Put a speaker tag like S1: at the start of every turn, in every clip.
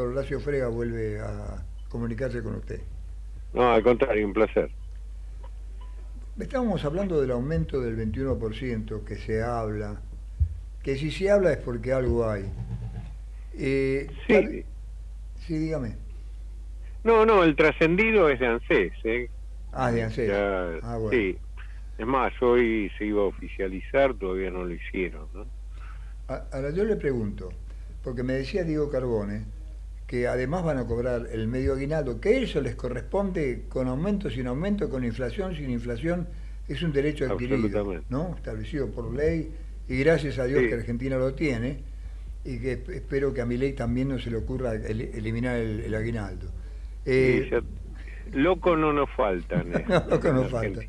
S1: doctor Horacio Frega vuelve a comunicarse con usted.
S2: No, al contrario, un placer.
S1: Estábamos hablando del aumento del 21% que se habla, que si se habla es porque algo hay.
S2: Eh, sí.
S1: Sí, dígame.
S2: No, no, el trascendido es de ANSES. ¿eh?
S1: Ah, de ANSES.
S2: ah, bueno. Sí. Es más, hoy se iba a oficializar, todavía no lo hicieron. ¿no?
S1: Ahora yo le pregunto, porque me decía Diego Carbone, que además van a cobrar el medio aguinaldo, que eso les corresponde con aumento, sin aumento, con inflación, sin inflación, es un derecho adquirido, ¿no? establecido por ley, y gracias a Dios que Argentina lo tiene, y que espero que a mi ley también no se le ocurra eliminar el, aguinaldo.
S2: Eh, loco no nos faltan.
S1: loco nos falta.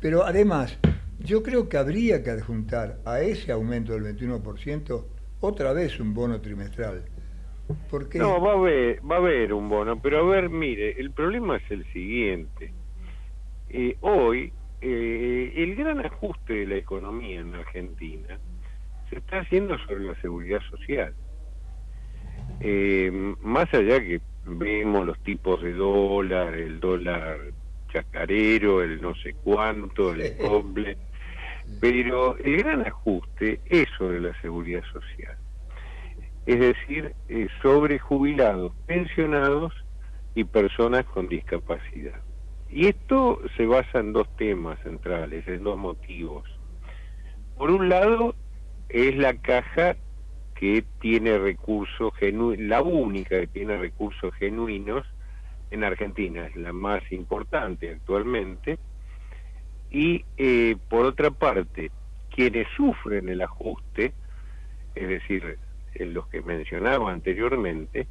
S1: Pero además, yo creo que habría que adjuntar a ese aumento del 21% otra vez un bono trimestral. Porque...
S2: No, va a, haber, va a haber un bono, pero a ver, mire, el problema es el siguiente. Eh, hoy, eh, el gran ajuste de la economía en Argentina se está haciendo sobre la seguridad social. Eh, más allá que vemos los tipos de dólar, el dólar chacarero, el no sé cuánto, el doble, pero el gran ajuste es sobre la seguridad social. Es decir, eh, sobre jubilados, pensionados y personas con discapacidad. Y esto se basa en dos temas centrales, en dos motivos. Por un lado, es la caja que tiene recursos genuinos, la única que tiene recursos genuinos en Argentina, es la más importante actualmente, y eh, por otra parte, quienes sufren el ajuste, es decir, los que mencionaba anteriormente,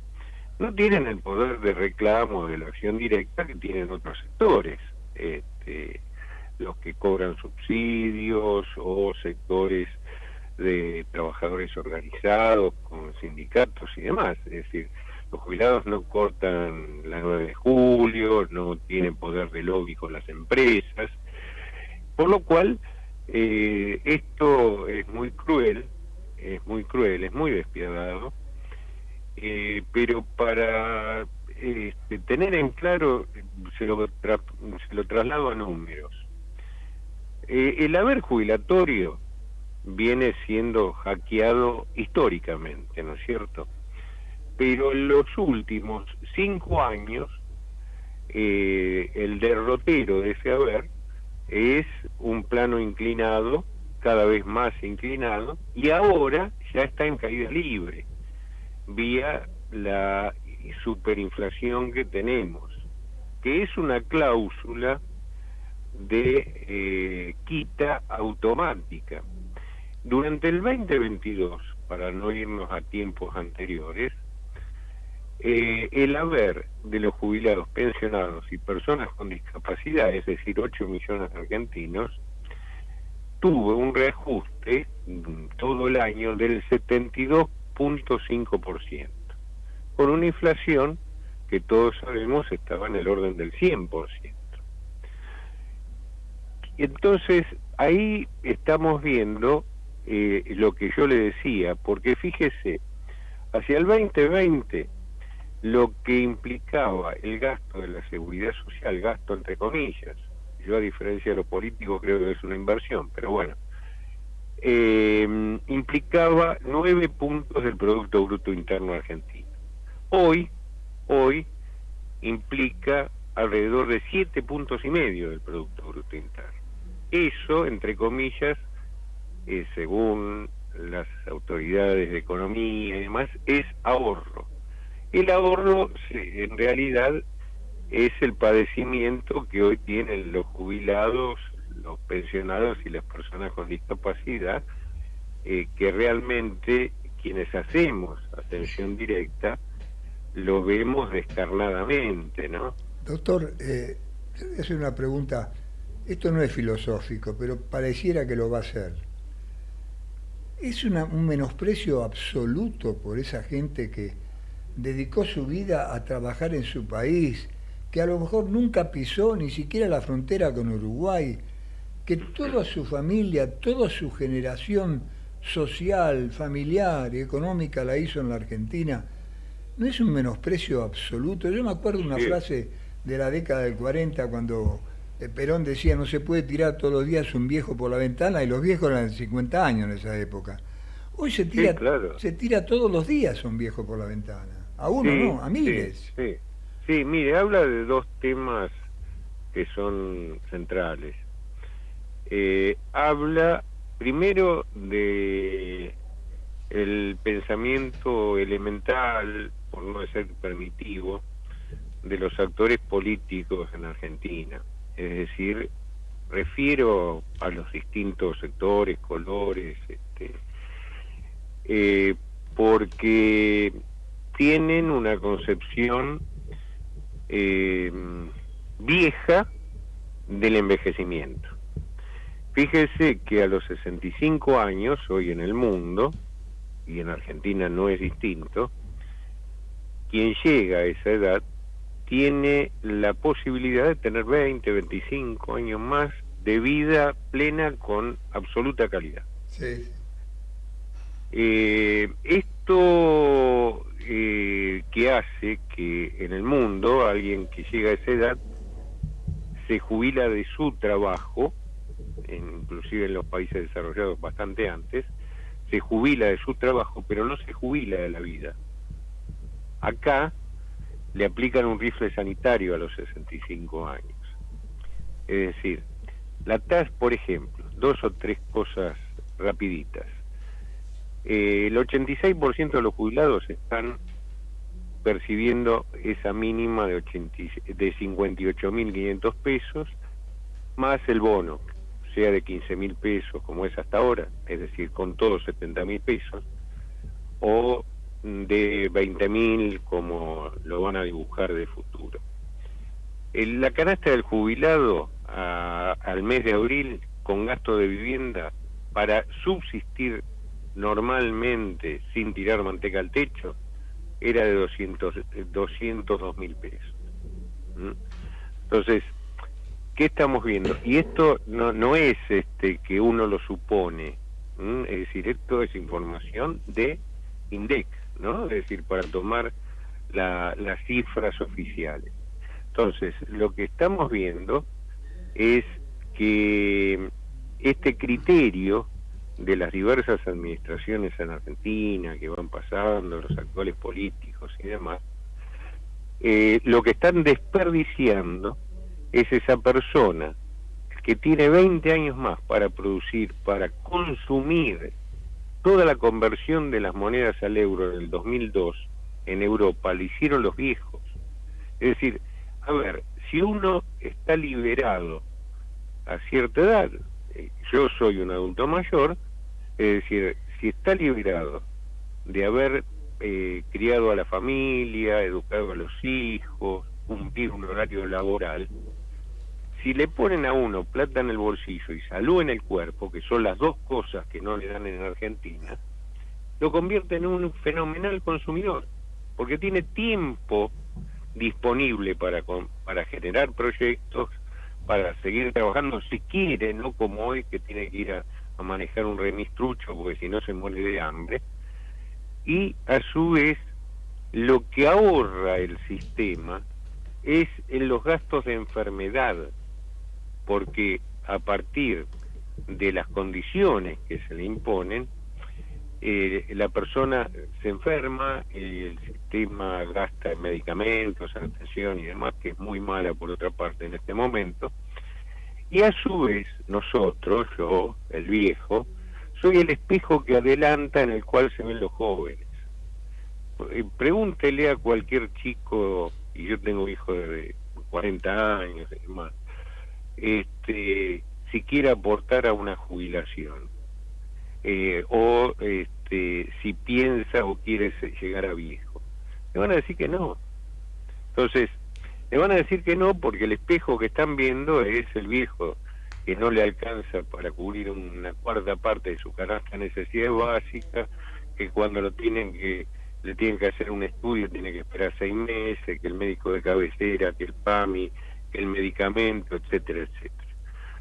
S2: no tienen el poder de reclamo de la acción directa que tienen otros sectores, este, los que cobran subsidios o sectores de trabajadores organizados con sindicatos y demás, es decir, los jubilados no cortan la 9 de julio, no tienen poder de lobby con las empresas, por lo cual, eh, esto es muy cruel, es muy cruel, es muy despiadado, eh, pero para este, tener en claro, se lo, lo traslado a números. Eh, el haber jubilatorio viene siendo hackeado históricamente, ¿no es cierto? Pero en los últimos cinco años, el derrotero de ese haber es un plano inclinado, cada vez más inclinado, y ahora ya está en caída libre, vía la superinflación que tenemos, que es una cláusula de eh, quita automática. Durante el 2022, para no irnos a tiempos anteriores, eh, el haber de los jubilados, pensionados y personas con discapacidad, es decir, 8 millones de argentinos, tuvo un reajuste mm, todo el año del 72.5%, con una inflación que todos sabemos estaba en el orden del 100%. Entonces, ahí estamos viendo eh, lo que yo le decía, porque fíjese, hacia el 2020 lo que implicaba el gasto de la seguridad social, gasto entre comillas, yo a diferencia de lo político creo que es una inversión, pero bueno, eh, implicaba nueve puntos del Producto Bruto Interno argentino. Hoy, hoy implica alrededor de siete puntos y medio del Producto Bruto Interno. Eso, entre comillas, eh, según las autoridades de economía y demás, es ahorro el ahorro en realidad es el padecimiento que hoy tienen los jubilados, los pensionados y las personas con discapacidad, eh, que realmente quienes hacemos atención directa lo vemos descarnadamente, ¿no?
S1: Doctor, eh, es una pregunta, esto no es filosófico, pero pareciera que lo va a ser. ¿Es un menosprecio absoluto por esa gente que dedicó su vida a trabajar en su país, que a lo mejor nunca pisó ni siquiera la frontera con Uruguay, que toda su familia, toda su generación social, familiar y económica la hizo en la Argentina, no es un menosprecio absoluto. Yo me acuerdo una frase de la década del 40 cuando eh, Perón decía no se puede tirar todos los días un viejo por la ventana y los viejos eran 50 años en esa época. Hoy se tira, se tira todos los días un viejo por la ventana. A uno no, a miles.
S2: Sí, sí, mire, habla de dos temas que son centrales. Eh, habla primero de el pensamiento elemental, por no ser permitivo, de los actores políticos en Argentina. Es decir, refiero a los distintos sectores, colores, este, eh, porque tienen una concepción eh, vieja del envejecimiento. Fíjese que a los 65 años, hoy en el mundo, y en Argentina no es distinto, quien llega a esa edad tiene la posibilidad de tener 20, 25 años más de vida plena con absoluta calidad. Sí. Eh, esto eh, que hace que en el mundo alguien que llega a esa edad se jubila de su trabajo, inclusive en los países desarrollados bastante antes, se jubila de su trabajo, pero no se jubila de la vida. Acá le aplican un rifle sanitario a los 65 años. Es decir, la TAS, por ejemplo, dos o tres cosas rapiditas. Eh, el 86% de los jubilados están percibiendo esa mínima de, de 58.500 pesos, más el bono, sea de 15.000 pesos como es hasta ahora, es decir, con todos 70.000 pesos, o de 20.000 como lo van a dibujar de futuro. la canasta del jubilado al mes de abril con gasto de vivienda para subsistir normalmente sin tirar manteca al techo era de 200, 202 mil pesos. Entonces, ¿qué estamos viendo? Y esto no, no es este que uno lo supone, es decir, esto es información de INDEC, ¿no? Es decir, para tomar las cifras oficiales. Entonces, lo que estamos viendo es que este criterio de las diversas administraciones en Argentina que van pasando, los actuales políticos y demás, eh, lo que están desperdiciando es esa persona que tiene 20 años más para producir, para consumir toda la conversión de las monedas al euro en el 2002 en Europa, la hicieron los viejos. Es decir, a ver, si uno está liberado a cierta edad, eh, yo soy un adulto mayor, es decir, si está liberado de haber eh, criado a la familia, educado a los hijos, cumplir un horario laboral, si le ponen a uno plata en el bolsillo y salud en el cuerpo, que son las dos cosas que no le dan en Argentina, lo convierte en un fenomenal consumidor, porque tiene tiempo disponible para, para generar proyectos, para seguir trabajando si quiere, no como hoy que tiene que ir a a manejar un remistrucho porque si no se muere de hambre. Y a su vez, lo que ahorra el sistema es en los gastos de enfermedad, porque a partir de las condiciones que se le imponen, eh, la persona se enferma, el sistema gasta en medicamentos, en atención y demás, que es muy mala por otra parte en este momento, y a su vez, nosotros, yo, el viejo, soy el espejo que adelanta en el cual se ven los jóvenes. Eh, pregúntele a cualquier chico, y yo tengo hijos de 40 años y demás, este, si quiere aportar a una jubilación, eh, o este, si piensa o quiere llegar a viejo. Le van a decir que no. Entonces, le van a decir que no porque el espejo que están viendo es el viejo que no le alcanza para cubrir una cuarta parte de su canasta necesidad básica, que cuando lo tienen que le tienen que hacer un estudio tiene que esperar seis meses, que el médico de cabecera, que el PAMI, que el medicamento, etcétera, etcétera.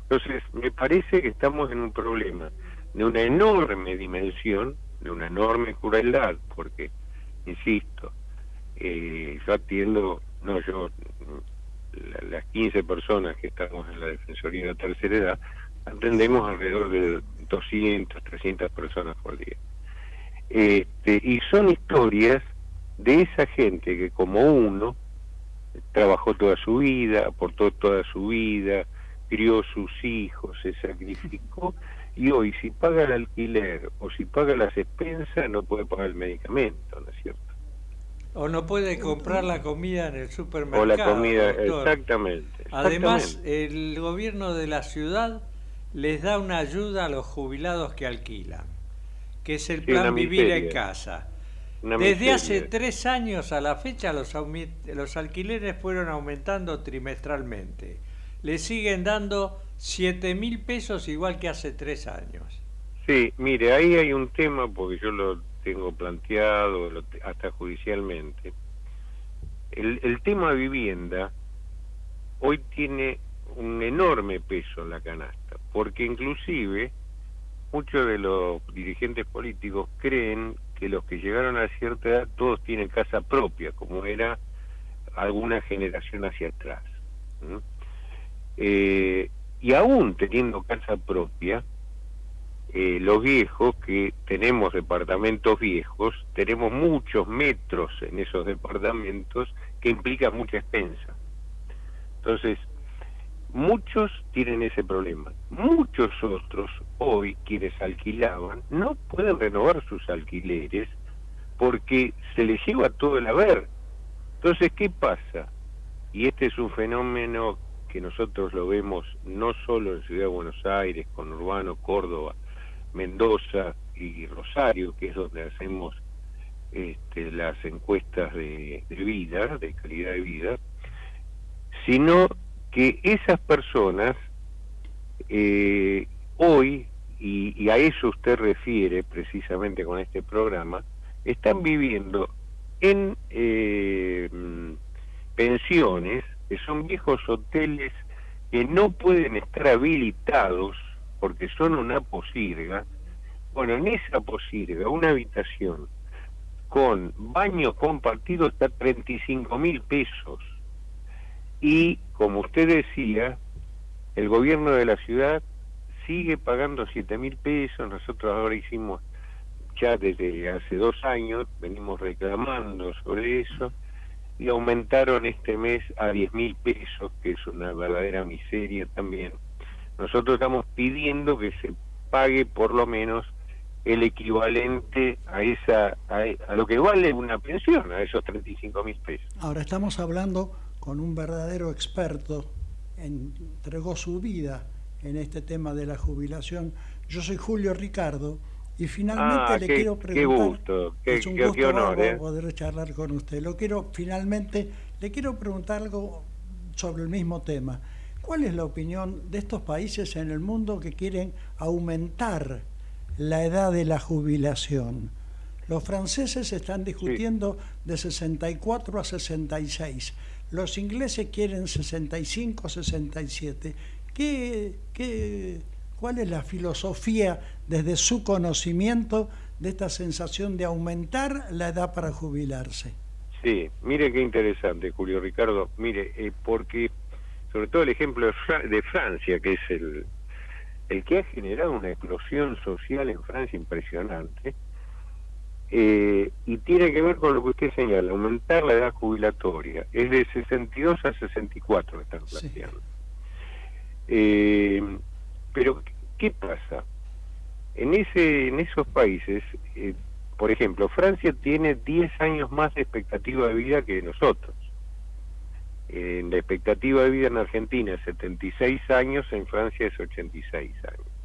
S2: Entonces, me parece que estamos en un problema de una enorme dimensión, de una enorme crueldad, porque, insisto, eh, yo atiendo, no yo, las 15 personas que estamos en la Defensoría de la Tercera Edad, atendemos alrededor de 200, 300 personas por día. Este, y son historias de esa gente que como uno trabajó toda su vida, aportó toda su vida, crió sus hijos, se sacrificó y hoy si paga el alquiler o si paga las expensas no puede pagar el medicamento, ¿no es cierto?
S3: O no puede comprar la comida en el supermercado. O
S2: la comida, exactamente,
S3: Además, el gobierno de la ciudad les da una ayuda a los jubilados que alquilan, que es el plan Vivir en Casa. Desde hace tres años a la fecha los, los alquileres fueron aumentando trimestralmente. Le siguen dando 7 mil pesos igual que hace tres años.
S2: Sí, mire, ahí hay un tema, porque yo lo tengo planteado hasta judicialmente. El, el tema vivienda hoy tiene un enorme peso en la canasta, porque inclusive muchos de los dirigentes políticos creen que los que llegaron a cierta edad todos tienen casa propia, como era alguna generación hacia atrás. Eh, y aún teniendo casa propia, eh, los viejos que tenemos departamentos viejos, tenemos muchos metros en esos departamentos que implican mucha expensa. Entonces, muchos tienen ese problema. Muchos otros, hoy, quienes alquilaban, no pueden renovar sus alquileres porque se les lleva todo el haber. Entonces, ¿qué pasa? Y este es un fenómeno que nosotros lo vemos no solo en Ciudad de Buenos Aires, con Urbano, Córdoba, Mendoza y Rosario, que es donde hacemos este, las encuestas de, vida, de calidad de vida, sino que esas personas eh, hoy, y, a eso usted refiere precisamente con este programa, están viviendo en eh, pensiones que son viejos hoteles que no pueden estar habilitados porque son una posirga. Bueno, en esa posirga, una habitación con baño compartido está 35 mil pesos. Y, como usted decía, el gobierno de la ciudad sigue pagando 7 mil pesos. Nosotros ahora hicimos, ya desde hace dos años, venimos reclamando sobre eso y aumentaron este mes a 10 mil pesos, que es una verdadera miseria también. Nosotros estamos pidiendo que se pague por lo menos el equivalente a esa a, lo que vale una pensión, a esos 35 mil pesos.
S4: Ahora estamos hablando con un verdadero experto, entregó su vida en este tema de la jubilación. Yo soy Julio Ricardo y finalmente
S2: ah,
S4: le quiero preguntar.
S2: Qué gusto, qué,
S4: es un gusto
S2: honor, ¿eh?
S4: poder charlar con usted. Lo quiero, finalmente, le quiero preguntar algo sobre el mismo tema. ¿Cuál es la opinión de estos países en el mundo que quieren aumentar la edad de la jubilación? Los franceses están discutiendo de 64 a 66. Los ingleses quieren 65, 67. ¿Qué, qué, ¿Cuál es la filosofía desde su conocimiento de esta sensación de aumentar la edad para jubilarse?
S2: Sí, mire qué interesante, Julio Ricardo. Mire, eh, porque sobre todo el ejemplo de, Francia, que es el, el que ha generado una explosión social en Francia impresionante, eh, y tiene que ver con lo que usted señala, aumentar la edad jubilatoria. Es de 62 a 64 que están planteando. Eh, pero, ¿qué pasa? En, ese, en esos países, eh, por ejemplo, Francia tiene 10 años más de expectativa de vida que nosotros. En la expectativa de vida en Argentina es 76 años, en Francia es 86 años.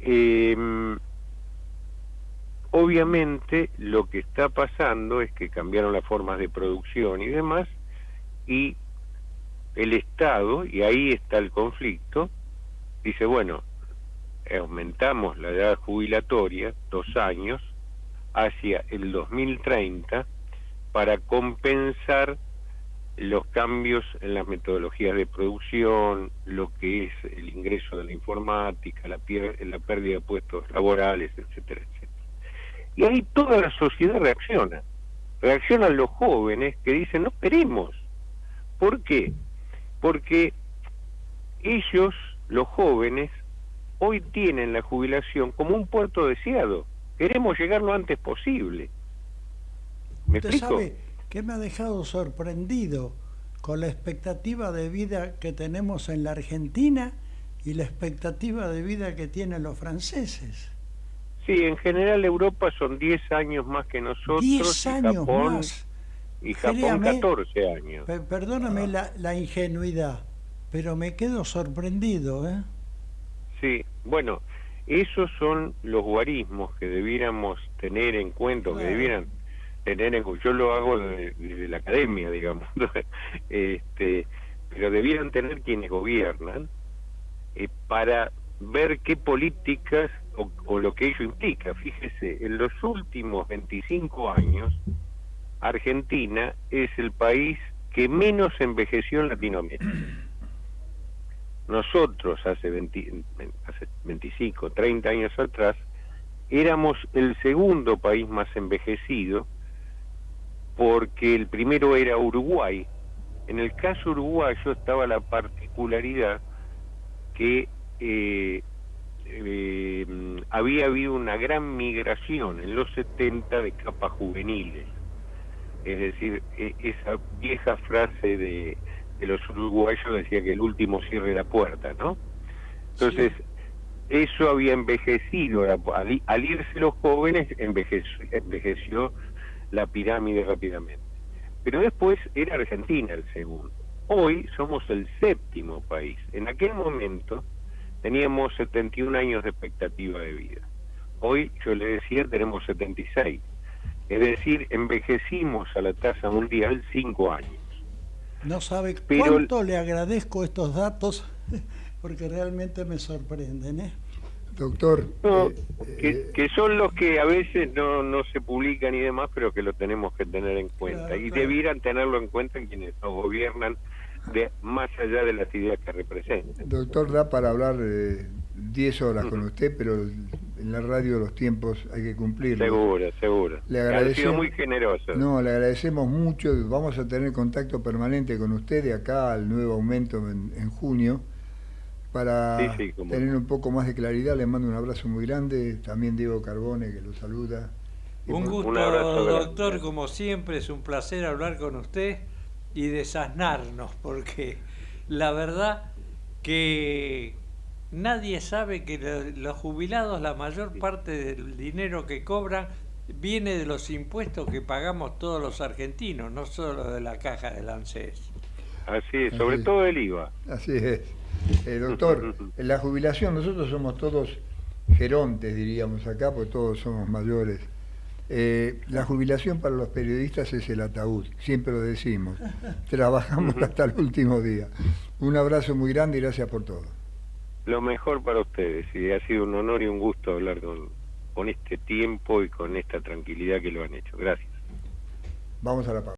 S2: Em, obviamente lo que está pasando es que cambiaron las formas de producción y demás, y el Estado, y ahí está el conflicto, dice, bueno, aumentamos la edad jubilatoria dos años hacia el 2030 para compensar los cambios en las metodologías de producción, lo que es el ingreso de la informática, la, la pérdida de puestos laborales, etcétera, etcétera. Y ahí toda la sociedad reacciona. reaccionan los jóvenes que dicen, no esperemos. ¿Por qué? Porque ellos, los jóvenes, hoy tienen la jubilación como un puerto deseado. Queremos llegar lo antes posible.
S4: ¿Me sabe que me ha dejado sorprendido con la expectativa de vida que tenemos en la Argentina y la expectativa de vida que tienen los franceses.
S2: Sí, en general Europa son 10 años más que nosotros.
S4: 10 años más.
S2: Y Japón 14 años.
S4: perdóname ah. la, la, ingenuidad, pero me quedo sorprendido. ¿eh?
S2: Sí, bueno, esos son los guarismos que debiéramos tener en cuenta, que debieran tener en yo lo hago desde, la academia, digamos, este, pero debieran tener quienes gobiernan eh, para ver qué políticas o, o, lo que ello implica. Fíjese, en los últimos 25 años, Argentina es el país que menos envejeció en Latinoamérica. Nosotros hace, 20, hace 25, 30 años atrás, éramos el segundo país más envejecido porque el primero era Uruguay. En el caso uruguayo estaba la particularidad que eh, eh, había habido una gran migración en los 70 de capas juveniles. Es decir, e, esa vieja frase de, los uruguayos decía que el último cierre la puerta, ¿no? Entonces, eso había envejecido, al, al, irse los jóvenes, envejeció, envejeció la pirámide rápidamente. Pero después era Argentina el segundo. Hoy somos el séptimo país. En aquel momento teníamos 71 años de expectativa de vida. Hoy, yo le decía, tenemos 76. Es decir, envejecimos a la tasa mundial cinco años.
S4: No sabe cuánto le agradezco estos datos, porque realmente me sorprenden. ¿eh?
S1: Doctor.
S2: Eh, eh, que, son los que a veces no, no se publican y demás, pero que lo tenemos que tener en cuenta. y debieran tenerlo en cuenta quienes nos gobiernan, de más allá de las ideas que representan.
S1: Doctor, da para hablar 10 horas con usted, pero en la radio los tiempos hay que cumplir.
S2: Seguro, seguro.
S1: Le agradecemos,
S2: muy generoso.
S1: No, le agradecemos mucho. Vamos a tener contacto permanente con usted de acá al nuevo aumento en junio para tener un poco más de claridad, le mando un abrazo muy grande, también Diego Carbone que lo saluda.
S3: Un gusto, doctor, como siempre, es un placer hablar con usted y desasnarnos, porque la verdad que nadie sabe que los jubilados, la mayor parte del dinero que cobran, viene de los impuestos que pagamos todos los argentinos, no solo de la caja del ANSES.
S2: Así es, sobre todo el IVA.
S1: Así es. Eh, doctor, en la jubilación nosotros somos todos gerontes, diríamos acá, porque todos somos mayores. Eh, la jubilación para los periodistas es el ataúd, siempre lo decimos. Trabajamos hasta el último día. Un abrazo muy grande y gracias por todo.
S2: Lo mejor para ustedes, y ha sido un honor y un gusto hablar con, con este tiempo y con esta tranquilidad que lo han hecho. Gracias.
S1: Vamos a la pausa.